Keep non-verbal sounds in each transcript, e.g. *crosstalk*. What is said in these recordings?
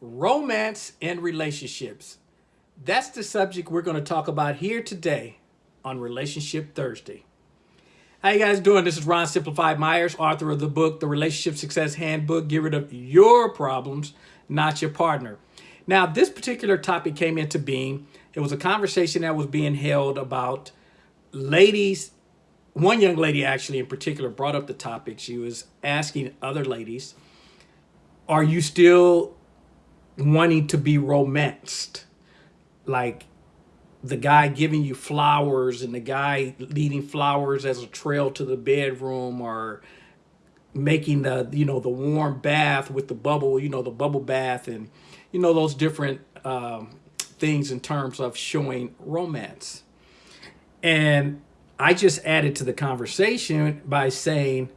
romance and relationships. That's the subject we're going to talk about here today on Relationship Thursday. How you guys doing? This is Ron Simplified Myers, author of the book, The Relationship Success Handbook. Get rid of your problems, not your partner. Now, this particular topic came into being. It was a conversation that was being held about ladies. One young lady actually in particular brought up the topic. She was asking other ladies, are you still wanting to be romanced. Like the guy giving you flowers and the guy leading flowers as a trail to the bedroom or making the, you know, the warm bath with the bubble, you know, the bubble bath and, you know, those different um, things in terms of showing romance. And I just added to the conversation by saying,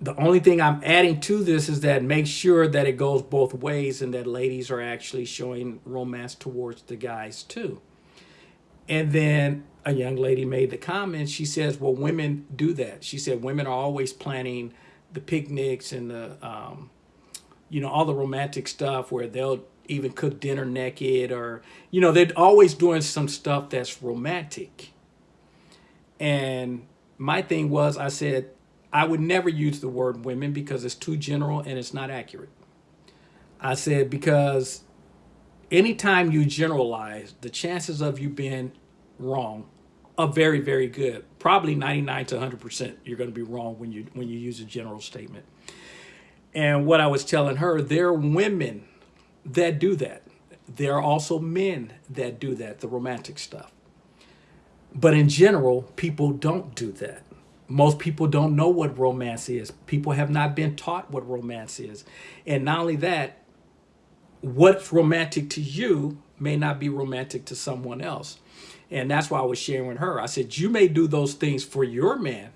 the only thing I'm adding to this is that make sure that it goes both ways and that ladies are actually showing romance towards the guys too. And then a young lady made the comment, she says, well, women do that. She said, women are always planning the picnics and the, um, you know, all the romantic stuff where they'll even cook dinner naked or, you know, they're always doing some stuff that's romantic. And my thing was, I said, I would never use the word women because it's too general and it's not accurate. I said because anytime you generalize, the chances of you being wrong are very, very good. Probably 99 to 100% you're going to be wrong when you when you use a general statement. And what I was telling her, there are women that do that. There are also men that do that, the romantic stuff. But in general, people don't do that most people don't know what romance is. People have not been taught what romance is. And not only that, what's romantic to you may not be romantic to someone else. And that's why I was sharing with her. I said, you may do those things for your man,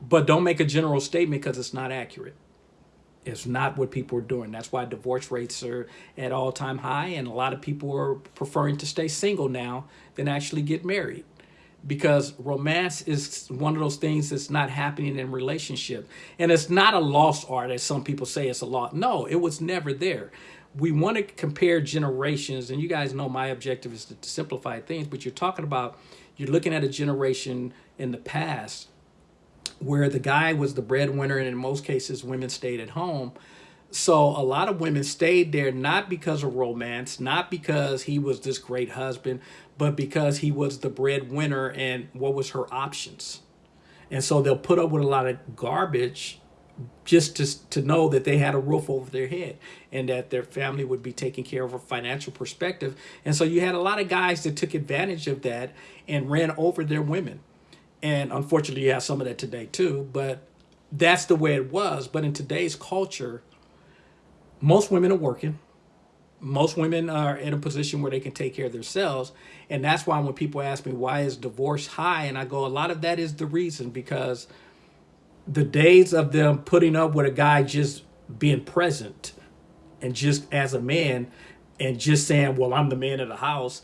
but don't make a general statement because it's not accurate. It's not what people are doing. That's why divorce rates are at all-time high, and a lot of people are preferring to stay single now than actually get married because romance is one of those things that's not happening in relationship. And it's not a lost art, as some people say it's a lost. No, it was never there. We want to compare generations, and you guys know my objective is to, to simplify things, but you're talking about, you're looking at a generation in the past where the guy was the breadwinner, and in most cases, women stayed at home. So a lot of women stayed there not because of romance, not because he was this great husband, but because he was the breadwinner and what was her options. And so they'll put up with a lot of garbage just to, to know that they had a roof over their head and that their family would be taken care of a financial perspective. And so you had a lot of guys that took advantage of that and ran over their women. And unfortunately, you have some of that today too, but that's the way it was. But in today's culture, most women are working most women are in a position where they can take care of themselves. And that's why when people ask me, why is divorce high? And I go, a lot of that is the reason because the days of them putting up with a guy just being present and just as a man and just saying, well, I'm the man of the house,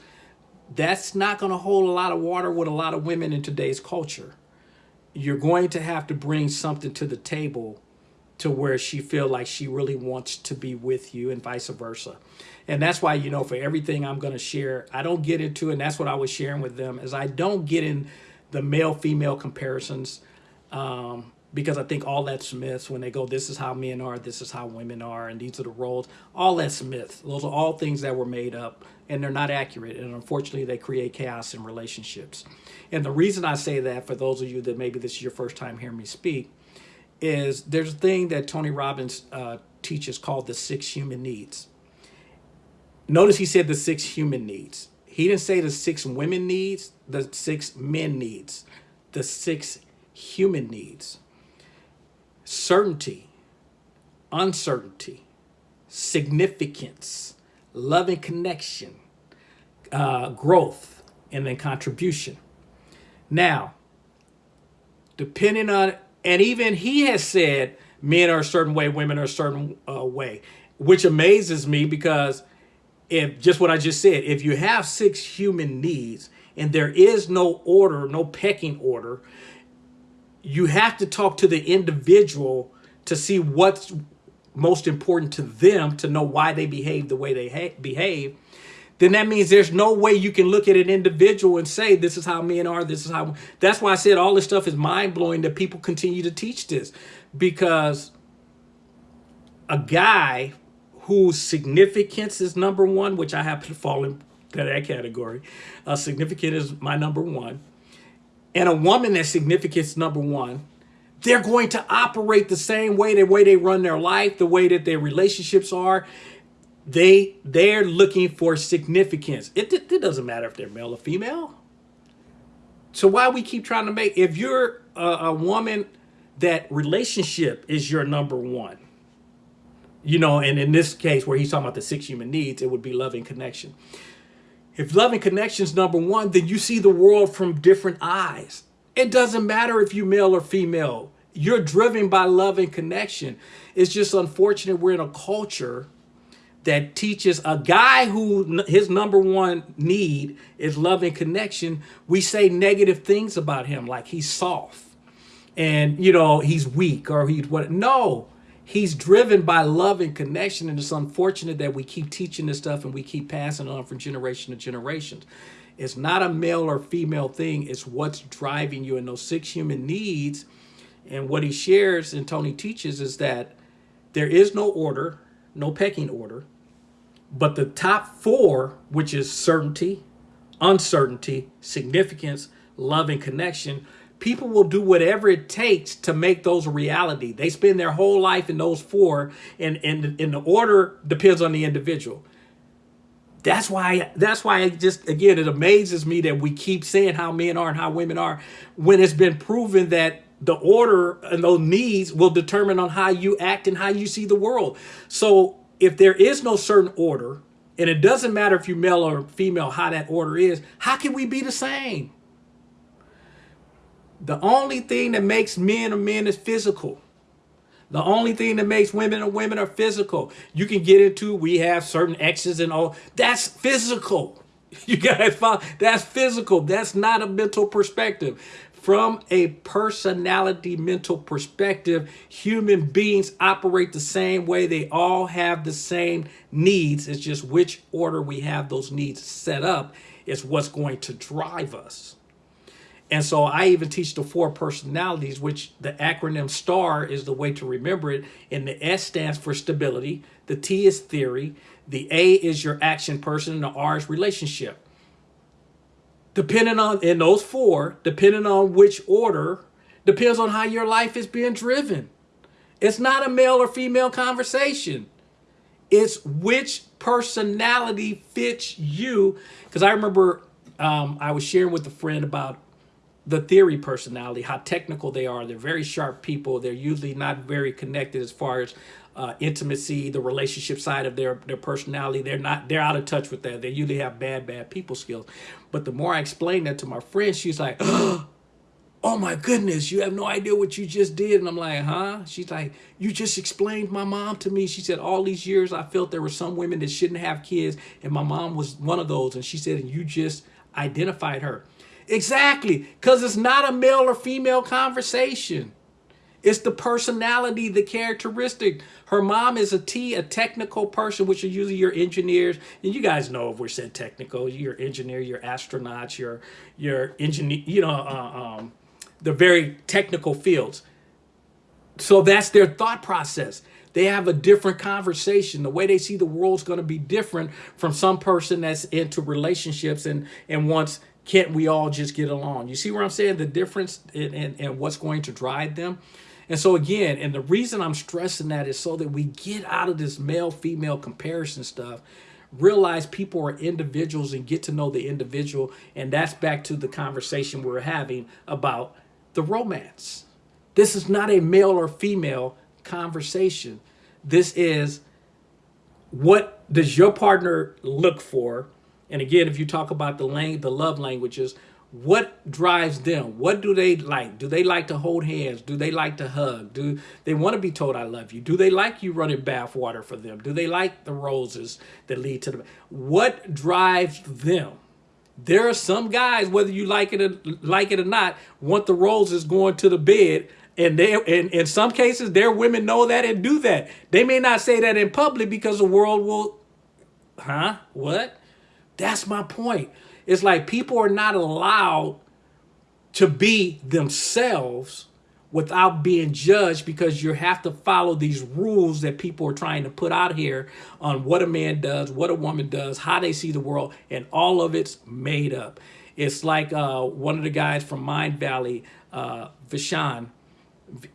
that's not going to hold a lot of water with a lot of women in today's culture. You're going to have to bring something to the table to where she feel like she really wants to be with you and vice versa. And that's why, you know, for everything I'm going to share, I don't get into, and that's what I was sharing with them, is I don't get in the male-female comparisons um, because I think all that's myths when they go, this is how men are, this is how women are, and these are the roles. All that's myths. Those are all things that were made up, and they're not accurate. And unfortunately, they create chaos in relationships. And the reason I say that, for those of you that maybe this is your first time hearing me speak, is there's a thing that Tony Robbins uh, teaches called the six human needs. Notice he said the six human needs. He didn't say the six women needs, the six men needs, the six human needs. Certainty, uncertainty, significance, love and connection, uh, growth, and then contribution. Now, depending on and even he has said men are a certain way, women are a certain uh, way, which amazes me because if just what I just said, if you have six human needs and there is no order, no pecking order, you have to talk to the individual to see what's most important to them to know why they behave the way they behave, then that means there's no way you can look at an individual and say, this is how men are, this is how. That's why I said all this stuff is mind blowing that people continue to teach this because a guy whose significance is number one, which I happen to fall into that category, uh, significant is my number one, and a woman that's significance number one, they're going to operate the same way, the way they run their life, the way that their relationships are. They they're looking for significance. It, it, it doesn't matter if they're male or female. So why we keep trying to make if you're a, a woman that relationship is your number one, you know, and in this case where he's talking about the six human needs, it would be loving connection. If loving connection is number one, then you see the world from different eyes. It doesn't matter if you male or female. You're driven by love and connection. It's just unfortunate we're in a culture that teaches a guy who his number one need is love and connection. We say negative things about him, like he's soft and, you know, he's weak or he's what. No, he's driven by love and connection. And it's unfortunate that we keep teaching this stuff and we keep passing on from generation to generation. It's not a male or female thing. It's what's driving you. And those six human needs and what he shares and Tony teaches is that there is no order, no pecking order, but the top four, which is certainty, uncertainty, significance, love, and connection, people will do whatever it takes to make those a reality. They spend their whole life in those four, and, and, and the order depends on the individual. That's why that's why it just again it amazes me that we keep saying how men are and how women are when it's been proven that the order and those needs will determine on how you act and how you see the world. So if there is no certain order, and it doesn't matter if you're male or female how that order is, how can we be the same? The only thing that makes men a men is physical. The only thing that makes women a women are physical. You can get into, we have certain X's and all. That's physical. *laughs* You guys? That's physical. That's not a mental perspective. From a personality mental perspective, human beings operate the same way. They all have the same needs. It's just which order we have those needs set up is what's going to drive us. And so I even teach the four personalities, which the acronym STAR is the way to remember it. And the S stands for stability. The T is theory. The A is your action person. And the R is relationship. Depending on, in those four, depending on which order, depends on how your life is being driven. It's not a male or female conversation. It's which personality fits you. Because I remember um, I was sharing with a friend about the theory personality, how technical they are. They're very sharp people. They're usually not very connected as far as uh, intimacy, the relationship side of their, their personality. They're not, they're out of touch with that. They usually have bad, bad people skills. But the more I explained that to my friend, she's like, *gasps* oh my goodness, you have no idea what you just did. And I'm like, huh? She's like, you just explained my mom to me. She said, all these years I felt there were some women that shouldn't have kids. And my mom was one of those. And she said, and you just identified her. Exactly, because it's not a male or female conversation. It's the personality, the characteristic. Her mom is a T, a technical person, which are usually your engineers. And you guys know if we're said technical, you're engineer, you're astronauts, you're, you're engineer, you know, uh, um, the very technical fields. So that's their thought process. They have a different conversation. The way they see the world is going to be different from some person that's into relationships and, and wants can't we all just get along? You see where I'm saying the difference and what's going to drive them? And so again, and the reason I'm stressing that is so that we get out of this male-female comparison stuff, realize people are individuals and get to know the individual. And that's back to the conversation we're having about the romance. This is not a male or female conversation. This is what does your partner look for and again, if you talk about the lang the love languages, what drives them? What do they like? Do they like to hold hands? Do they like to hug? Do they want to be told I love you? Do they like you running bath water for them? Do they like the roses that lead to the what drives them? There are some guys, whether you like it or like it or not, want the roses going to the bed And they and in some cases their women know that and do that. They may not say that in public because the world will huh? What? That's my point. It's like people are not allowed to be themselves without being judged because you have to follow these rules that people are trying to put out here on what a man does, what a woman does, how they see the world, and all of it's made up. It's like uh, one of the guys from Mindvalley, uh, Vishan,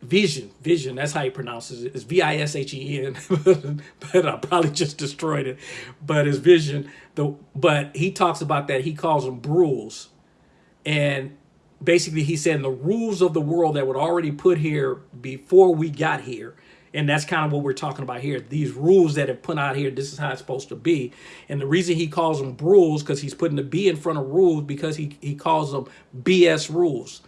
Vishen, Vishen, that's how he pronounces it. It's V-I-S-H-E-N, *laughs* but I probably just destroyed it. But it's Vishen. The But he talks about that. He calls them rules. And basically he said the rules of the world that were already put here before we got here and that's kind of what we're talking about here these rules that have put out here this is how it's supposed to be and the reason he calls them rules because he's putting the b in front of rules because he, he calls them bs rules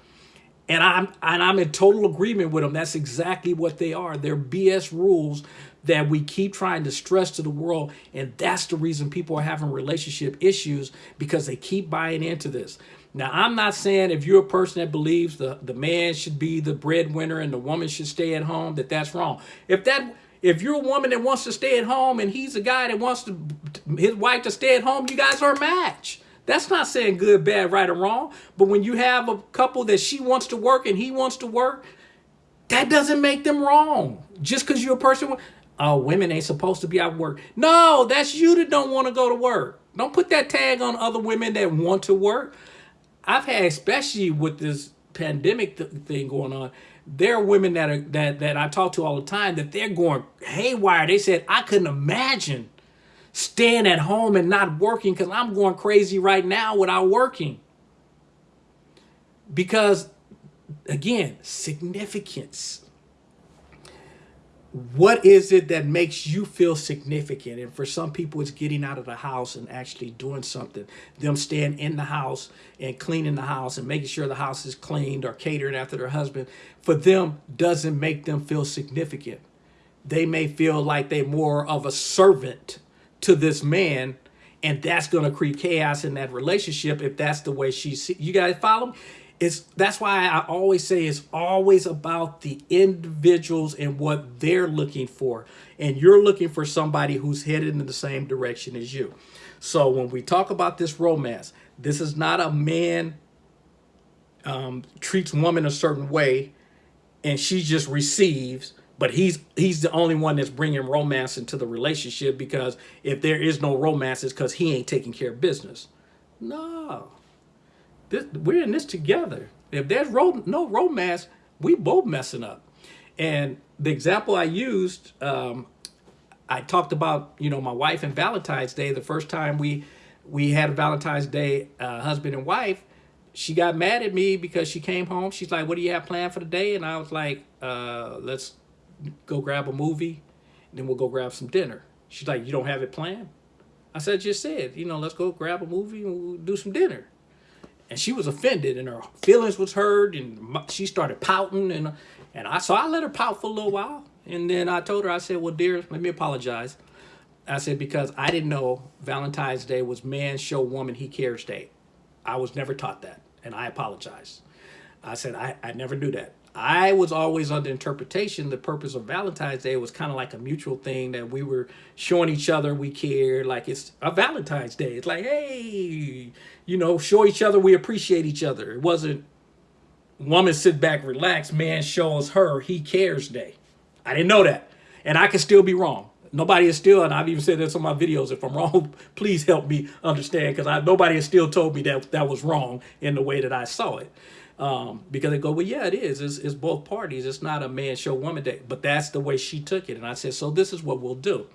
and i'm and i'm in total agreement with them. that's exactly what they are they're bs rules that we keep trying to stress to the world and that's the reason people are having relationship issues because they keep buying into this now, I'm not saying if you're a person that believes the, the man should be the breadwinner and the woman should stay at home, that that's wrong. If that if you're a woman that wants to stay at home and he's a guy that wants to his wife to stay at home, you guys are a match. That's not saying good, bad, right, or wrong. But when you have a couple that she wants to work and he wants to work, that doesn't make them wrong. Just because you're a person, oh, women ain't supposed to be out work. No, that's you that don't want to go to work. Don't put that tag on other women that want to work. I've had, especially with this pandemic th thing going on, there are women that are that that I talk to all the time that they're going haywire. They said I couldn't imagine staying at home and not working because I'm going crazy right now without working. Because again, significance. What is it that makes you feel significant? And for some people it's getting out of the house and actually doing something. Them staying in the house and cleaning the house and making sure the house is cleaned or catering after their husband for them doesn't make them feel significant. They may feel like they're more of a servant to this man and that's going to create chaos in that relationship if that's the way she see you guys follow me it's that's why I always say it's always about the individuals and what they're looking for. And you're looking for somebody who's headed in the same direction as you. So when we talk about this romance, this is not a man um, treats woman a certain way and she just receives but he's he's the only one that's bringing romance into the relationship because if there is no romance it's because he ain't taking care of business no this, we're in this together. If there's ro no romance, we both messing up. And the example I used, um, I talked about, you know, my wife and Valentine's Day. The first time we we had a Valentine's Day, uh, husband and wife, she got mad at me because she came home. She's like, what do you have planned for the day? And I was like, uh, let's go grab a movie. Then we'll go grab some dinner. She's like, you don't have it planned? I said, just said, you know, let's go grab a movie and we'll do some dinner and she was offended and her feelings was hurt and she started pouting and and I so I let her pout for a little while and then I told her I said well dear let me apologize I said because I didn't know Valentine's Day was man show woman he cares day I was never taught that and I apologize I said I, I never knew that I was always under interpretation the purpose of Valentine's Day was kind of like a mutual thing that we were showing each other we care like it's a Valentine's Day. It's like hey you know show each other we appreciate each other. It wasn't woman sit back relax man shows her he cares day. I didn't know that. And I could still be wrong. Nobody is still and I've even said this on my videos if I'm *laughs* wrong please help me understand because nobody has still told me that that was wrong in the way that I saw it um, because they go, well, yeah, it is. It's, it's both parties. It's not a man show woman day. But that's the way she took it. And I said, so this is what we'll do.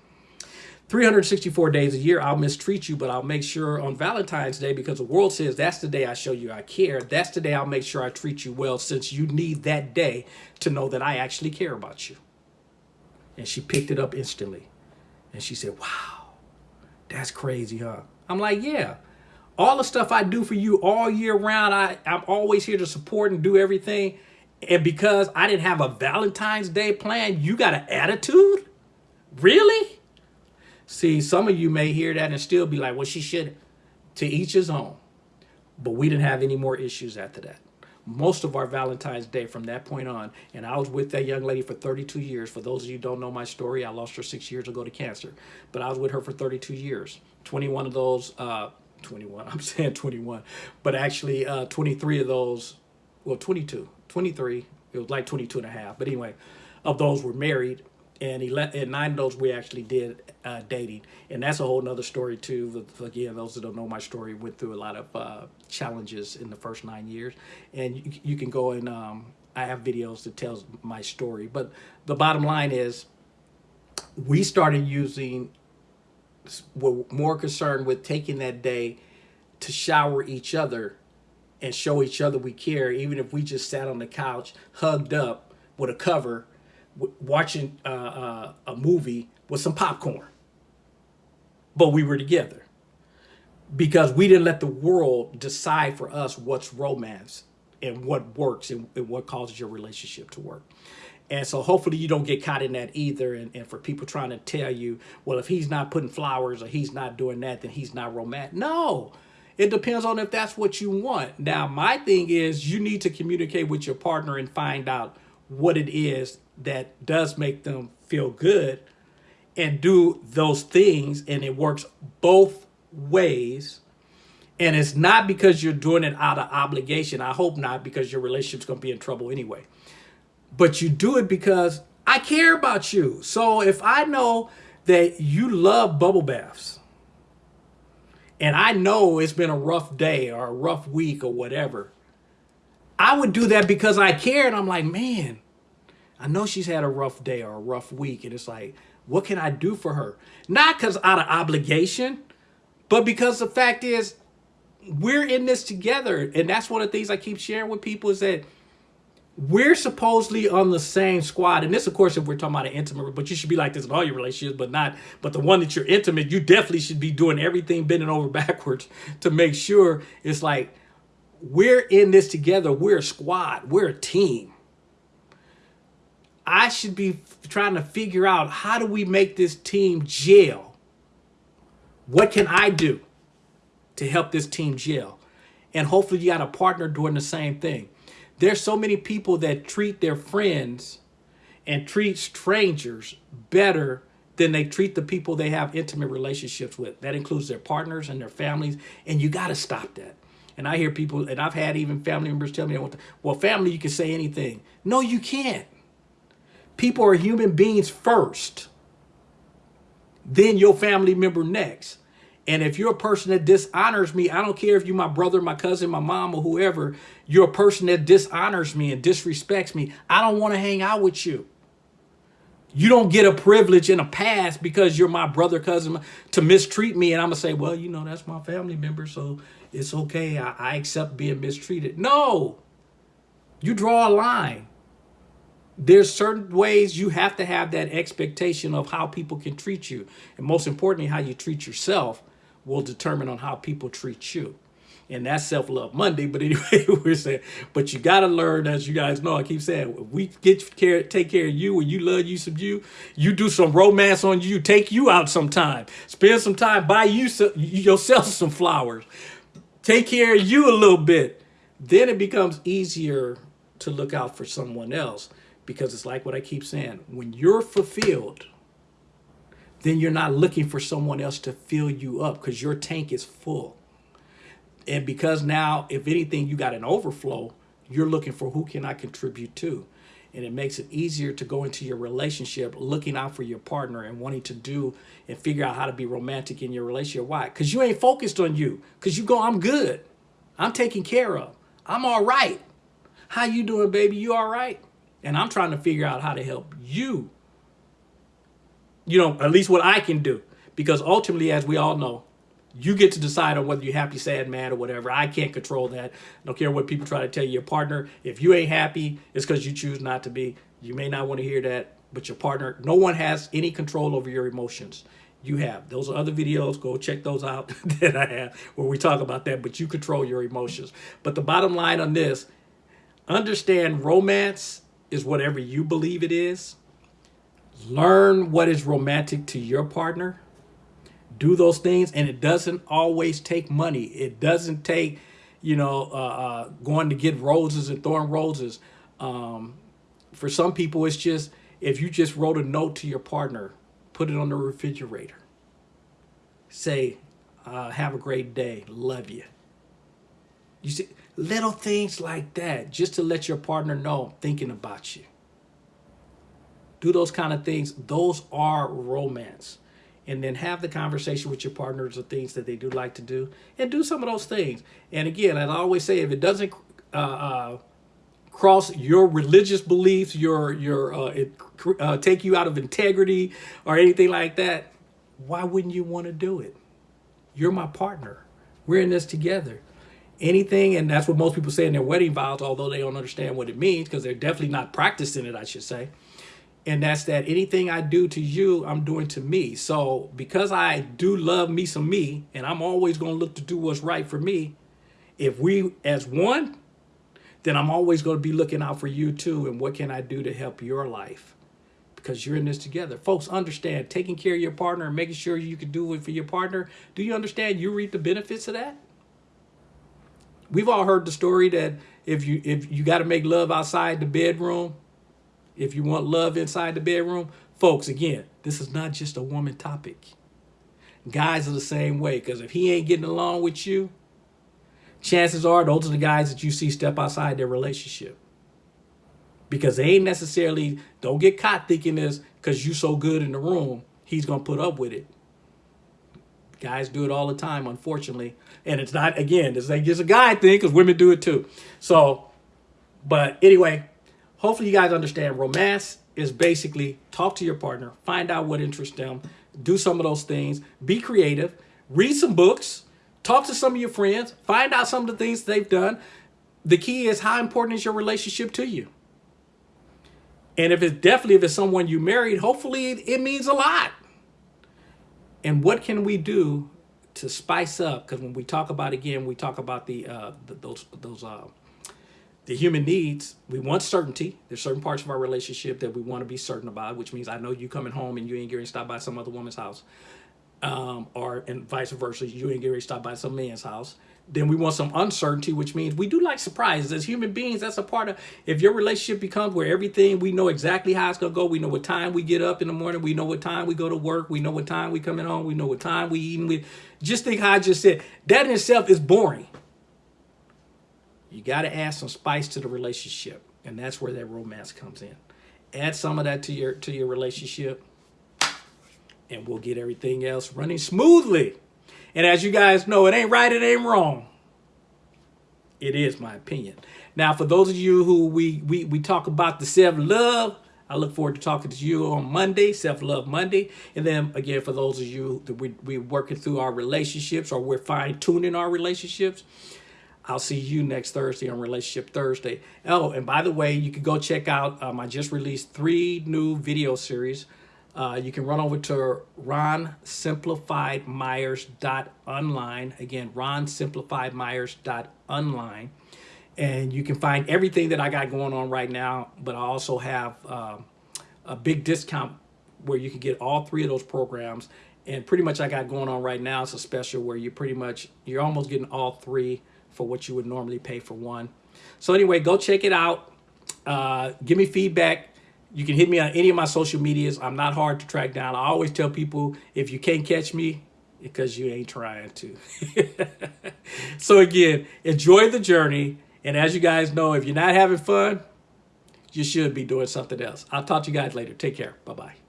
364 days a year, I'll mistreat you, but I'll make sure on Valentine's Day, because the world says that's the day I show you I care, that's the day I'll make sure I treat you well, since you need that day to know that I actually care about you. And she picked it up instantly. And she said, wow, that's crazy, huh? I'm like, yeah, all the stuff I do for you all year round, I, I'm always here to support and do everything. And because I didn't have a Valentine's Day plan, you got an attitude? Really? See, some of you may hear that and still be like, well, she should. To each his own. But we didn't have any more issues after that. most of our Valentine's Day from that point on. And I was with that young lady for 32 years. For those of you don't know my story, I lost her six years ago to cancer. But I was with her for 32 years. 21 of those, uh, 21, *laughs* I'm saying 21, but actually uh, 23 of those, well, 22, 23, it was like 22 and a half. But anyway, of those were married and he let and nine of those we actually did uh, dating and that's a whole nother story too again those that don't know my story went through a lot of uh, challenges in the first nine years and you, you can go and um, i have videos that tells my story but the bottom line is we started using we're more concerned with taking that day to shower each other and show each other we care even if we just sat on the couch hugged up with a cover watching uh, uh, a movie with some popcorn. But we were together because we didn't let the world decide for us what's romance and what works and, and what causes your relationship to work. And so hopefully you don't get caught in that either. And, and for people trying to tell you, well, if he's not putting flowers or he's not doing that, then he's not romantic. No, it depends on if that's what you want. Now, my thing is you need to communicate with your partner and find out what it is that does make them feel good and do those things and it works both ways and it's not because you're doing it out of obligation i hope not because your relationship's going to be in trouble anyway but you do it because i care about you so if i know that you love bubble baths and i know it's been a rough day or a rough week or whatever i would do that because i care and i'm like man I know she's had a rough day or a rough week. And it's like, what can I do for her? Not because out of obligation, but because the fact is, we're in this together. And that's one of the things I keep sharing with people is that we're supposedly on the same squad. And this, of course, if we're talking about an intimate, but you should be like this in all your relationships, but not, but the one that you're intimate, you definitely should be doing everything bending over *laughs* backwards to make sure it's like, we're in this together. We're a squad. We're a team. I should be trying to figure out how do we make this team gel? What can I do to help this team gel? And hopefully you got a partner doing the same thing. There's so many people that treat their friends and treat strangers better than they treat the people they have intimate relationships with. That includes their partners and their families. And you got to stop that. And I hear people, and I've had even family members tell me, well, family, you can say anything. No, you can't. People are human beings first, then your family member next. And if you're a person that dishonors me, I don't care if you're my brother, my cousin, my mom, or whoever, you're a person that dishonors me and disrespects me. I don't want to hang out with you. You don't get a privilege and a pass because you're my brother, cousin, to mistreat me. And I'm going to say, well, you know, that's my family member, so it's okay. I, I accept being mistreated. No, you draw a line there's certain ways you have to have that expectation of how people can treat you. And most importantly, how you treat yourself will determine on how people treat you. And that's self-love Monday. But anyway, *laughs* we're saying, but you got to learn, as you guys know, I keep saying, we get care, take care of you when you love you some you, you do some romance on you, take you out sometime, spend some time, buy you some, yourself some flowers, take care of you a little bit. Then it becomes easier to look out for someone else because it's like what I keep saying. When you're fulfilled, then you're not looking for someone else to fill you up because your tank is full. And because now, if anything, you got an overflow, you're looking for who can I contribute to. And it makes it easier to go into your relationship looking out for your partner and wanting to do and figure out how to be romantic in your relationship. Why? Because you ain't focused on you. Because you go, I'm good. I'm taken care of. I'm all right. How you doing, baby? You all right? And I'm trying to figure out how to help you. You know, at least what I can do. Because ultimately, as we all know, you get to decide on whether you're happy, sad, mad, or whatever. I can't control that. I don't care what people try to tell you. Your partner, if you ain't happy, it's because you choose not to be. You may not want to hear that, but your partner, no one has any control over your emotions. You have. Those are other videos. Go check those out *laughs* that I have where we talk about that, but you control your emotions. But the bottom line on this, understand romance is whatever you believe it is. Learn what is romantic to your partner. Do those things. And it doesn't always take money. It doesn't take you know, uh, uh, going to get roses and throwing roses. Um, for some people, it's just if you just wrote a note to your partner, put it on the refrigerator. Say, uh, have a great day, love you. You see, little things like that, just to let your partner know I'm thinking about you. Do those kind of things. Those are romance. And then have the conversation with your partners of things that they do like to do and do some of those things. And again, as I always say, if it doesn't uh, uh, cross your religious beliefs, your your uh, it, uh, take you out of integrity or anything like that, why wouldn't you want to do it? You're my partner. We're in this together. Anything, and that's what most people say in their wedding vows, although they don't understand what it means because they're definitely not practicing it, I should say. And that's that anything I do to you, I'm doing to me. So because I do love me some me, and I'm always going to look to do what's right for me, if we as one then I'm always going to be looking out for you too. And what can I do to help your life? Because you're in this together. Folks, understand taking care of your partner and making sure you can do it for your partner. Do you understand you reap the benefits of that? We've all heard the story that if you if you got to make love outside the bedroom, if you want love inside the bedroom, folks, again, this is not just a woman topic. Guys are the same way because if he ain't getting along with you, chances are those are the guys that you see step outside their relationship. Because they ain't necessarily, don't get caught thinking this because you so good in the room, he's going to put up with it. Guys do it all the time, unfortunately. And it's not, again, it's just a guy thing because women do it too. So, but anyway, hopefully you guys understand romance is basically talk to your partner, find out what interests them, do some of those things, be creative, read some books, Talk to some of your friends. Find out some of the things they've done. The key is how important is your relationship to you? And if it's definitely if it's someone you married, hopefully it means a lot. And what can we do to spice up? Because when we talk about again, we talk about the, uh, the those those uh, the human needs. We want certainty. There's certain parts of our relationship that we want to be certain about, which means I know you coming home and you ain't getting stopped by some other woman's house um, or and vice versa, you ain't getting stopped by some man's house. Then we want some uncertainty, which means we do like surprises. As human beings, that's a part of, if your relationship becomes where everything, we know exactly how it's to go. We know what time we get up in the morning. We know what time we go to work. We know what time we coming home. We know what time we eating. We just think how I just said, that in itself is boring. You got to add some spice to the relationship. And that's where that romance comes in. Add some of that to your, to your relationship and we'll get everything else running smoothly. And as you guys know, it ain't right, it ain't wrong. It is my opinion. Now, for those of you who we, we, we talk about the self-love, I look forward to talking to you on Monday, Self-Love Monday. And then again, for those of you that we, we're working through our relationships or we're fine-tuning our relationships, I'll see you next Thursday on Relationship Thursday. Oh, and by the way, you can go check out, um, I just released three new video series uh, you can run over to ronsimplifiedmyers.online. Again, ronsimplifiedmyers.online. And you can find everything that I got going on right now, but I also have uh, a big discount where you can get all three of those programs. And pretty much I got going on right now, it's a special where you pretty much, you're almost getting all three for what you would normally pay for one. So anyway, go check it out. Uh, give me feedback you can hit me on any of my social medias. I'm not hard to track down. I always tell people if you can't catch me, because you ain't trying to. *laughs* so again, enjoy the journey. And as you guys know, if you're not having fun, you should be doing something else. I'll talk to you guys later. Take care. Bye-bye.